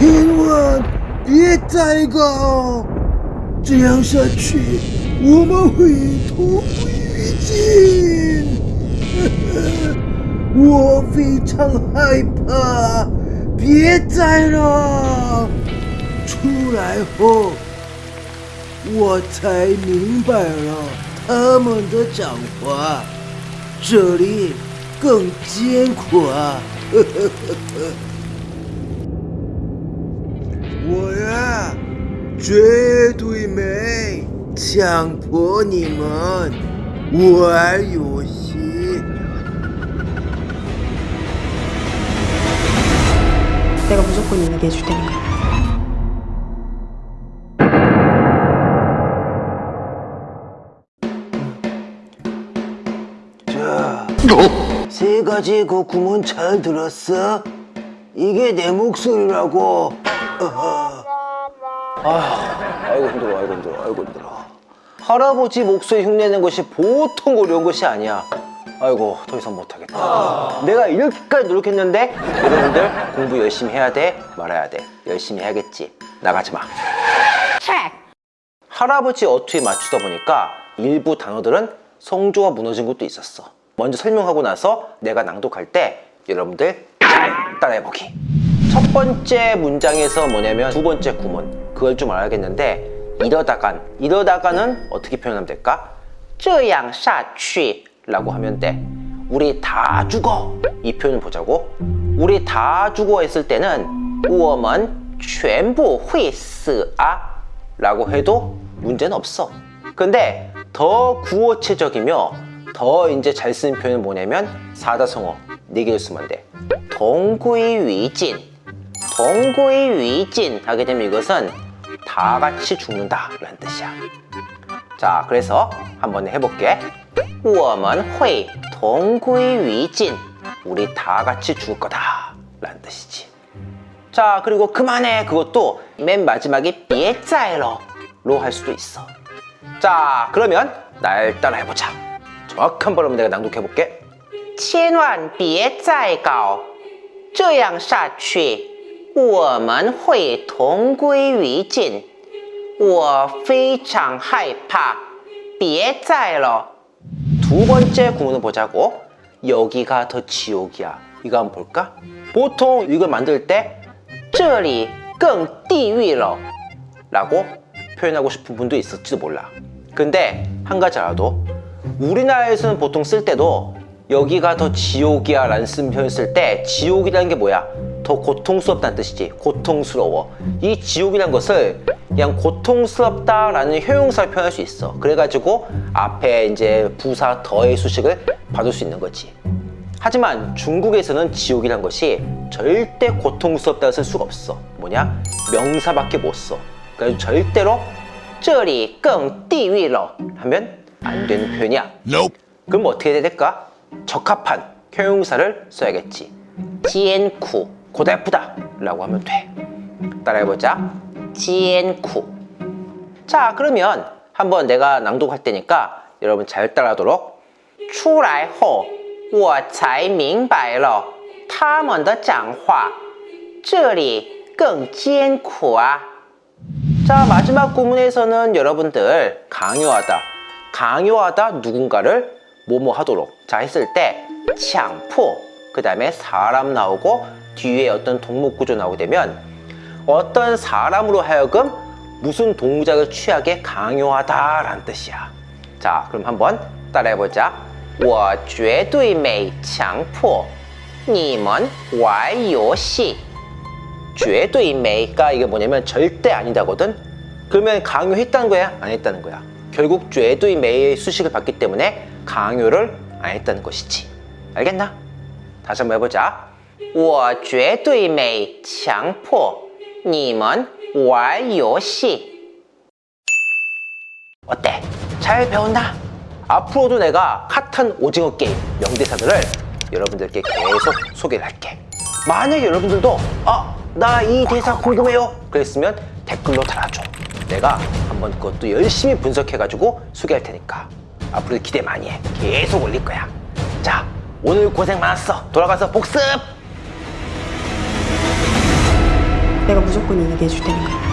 千万别再搞，这样下去我们会同归于尽。我非常害怕，别再了。出来后，我才明白了他们的讲话，这里更艰苦啊！呵呵呵呵 뭐야? 죄도임의 장포님은 우알요시 내가 무조건 얘기해 줄 테니까 어? 세 가지 그 구문 잘 들었어? 이게 내 목소리라고 아 이고 힘들어 아이고 힘들어 아이고 힘들어. 할아버지 목소리 흉내내는 것이 보통 어려운 것이 아니야. 아이고 더 이상 못하겠다. 내가 이렇게까지 노력했는데 여러분들 공부 열심히 해야 돼 말아야 돼. 열심히 해야겠지. 나가지 마. 할아버지 어투에 맞추다 보니까 일부 단어들은 성조가 무너진 것도 있었어. 먼저 설명하고 나서 내가 낭독할 때 여러분들 잘 따라해보기 첫 번째 문장에서 뭐냐면 두 번째 구문 그걸 좀 알아야겠는데 이러다간 이러다가는 어떻게 표현하면 될까? 这样下去 라고 하면 돼 우리 다 죽어 이 표현을 보자고 우리 다 죽어 했을 때는 我们全部会死啊 라고 해도 문제는 없어 근데 더 구어체적이며 더 이제 잘 쓰는 표현은 뭐냐면 사다성어 네 개를 쓰면 돼 동구이위진 동구이위진 하게 되면 이것은 다 같이 죽는다 라는 뜻이야 자 그래서 한번 해볼게 我们会同归于尽 우리 다 같이 죽을 거다 라는 뜻이지 자 그리고 그만해 그것도 맨 마지막에 别再了로 할 수도 있어 자 그러면 날 따라 해보자 정확한 발음을 내가 낭독해 볼게 千万别再搞这样下去 我们会同归于尽我非常害怕别再了 두 번째 구문을 보자고 여기가 더 지옥이야 이거 한번 볼까? 보통 이걸 만들 때 这里更地狱了 라고 표현하고 싶은 분도 있을지도 몰라 근데 한 가지 알아도 우리나라에서는 보통 쓸 때도 여기가 더 지옥이야 라는 쓴 표현 쓸 때 지옥이라는 게 뭐야? 더 고통스럽다는 뜻이지. 고통스러워. 이 지옥이란 것을 그냥 고통스럽다라는 효용사를 표현할 수 있어. 그래가지고 앞에 이제 부사 더의 수식을 받을 수 있는 거지. 하지만 중국에서는 지옥이란 것이 절대 고통스럽다고 쓸 수가 없어. 뭐냐? 명사밖에 못써. 그래서 절대로 쩌리 끙 띠위러 하면 안 되는 표현이야. Nope. 그럼 어떻게 해야 될까? 적합한 효용사를 써야겠지. 지엔쿠 고달프다 라고 하면 돼 따라해보자 艰苦자 그러면 한번 내가 낭독할 테니까 여러분 잘 따라하도록 出来后我才明白了他们的讲话这里更艰苦啊 자 마지막 구문에서는 여러분들 강요하다 강요하다 누군가를 뭐뭐 하도록 자 했을 때强迫 그 다음에 사람 나오고 뒤에 어떤 동목 구조 나오게 되면 어떤 사람으로 하여금 무슨 동작을 취하게 강요하다 라는 뜻이야 자 그럼 한번 따라해보자 我绝对没强迫你们玩游戏 绝对美가 이게 뭐냐면 절대 아니다거든 그러면 강요했다는 거야 안 했다는 거야 결국 绝对美의 수식을 받기 때문에 강요를 안 했다는 것이지 알겠나? 다시 한번 해보자 我绝对没强迫你们玩游戏 어때? 잘 배웠나? 앞으로도 내가 핫한 오징어 게임 명대사들을 여러분들께 계속 소개를 할게 만약에 여러분들도 아, 나 이 대사 궁금해요 그랬으면 댓글로 달아줘 내가 한번 그것도 열심히 분석해가지고 소개할 테니까 앞으로 기대 많이 해 계속 올릴 거야 자 오늘 고생 많았어 돌아가서 복습 내가 무조건 이기게 해줄 테니까.